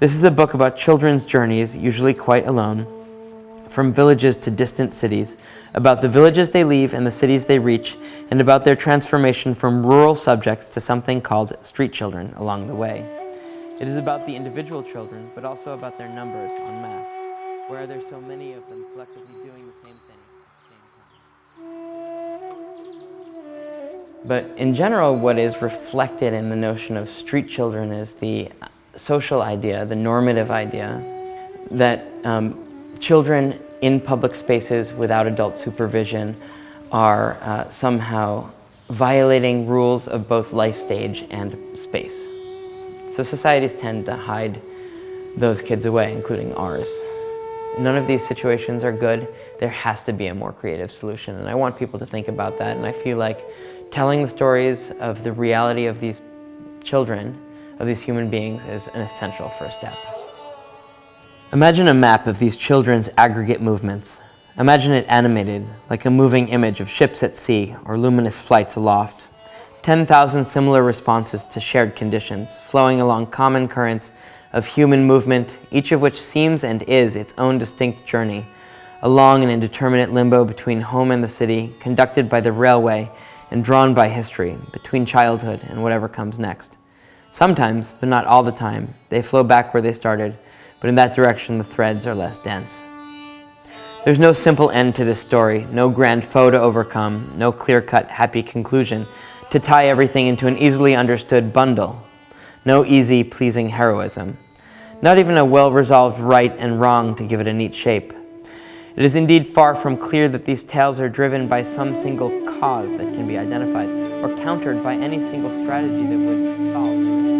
This is a book about children's journeys, usually quite alone, from villages to distant cities, about the villages they leave and the cities they reach, and about their transformation from rural subjects to something called street children along the way. It is about the individual children, but also about their numbers en masse. Why are there so many of them collectively doing the same thing at the same time? But in general, what is reflected in the notion of street children is the social idea, the normative idea, that um, children in public spaces without adult supervision are uh, somehow violating rules of both life stage and space. So societies tend to hide those kids away, including ours. None of these situations are good. There has to be a more creative solution, and I want people to think about that, and I feel like telling the stories of the reality of these children, of these human beings, is an essential first step. Imagine a map of these children's aggregate movements. Imagine it animated, like a moving image of ships at sea or luminous flights aloft. 10,000 similar responses to shared conditions, flowing along common currents of human movement, each of which seems and is its own distinct journey, a long and indeterminate limbo between home and the city, conducted by the railway and drawn by history, between childhood and whatever comes next. Sometimes, but not all the time, they flow back where they started, but in that direction the threads are less dense. There's no simple end to this story, no grand foe to overcome, no clear-cut happy conclusion to tie everything into an easily understood bundle, no easy, pleasing heroism, not even a well-resolved right and wrong to give it a neat shape. It is indeed far from clear that these tales are driven by some single cause that can be identified or countered by any single strategy that would solve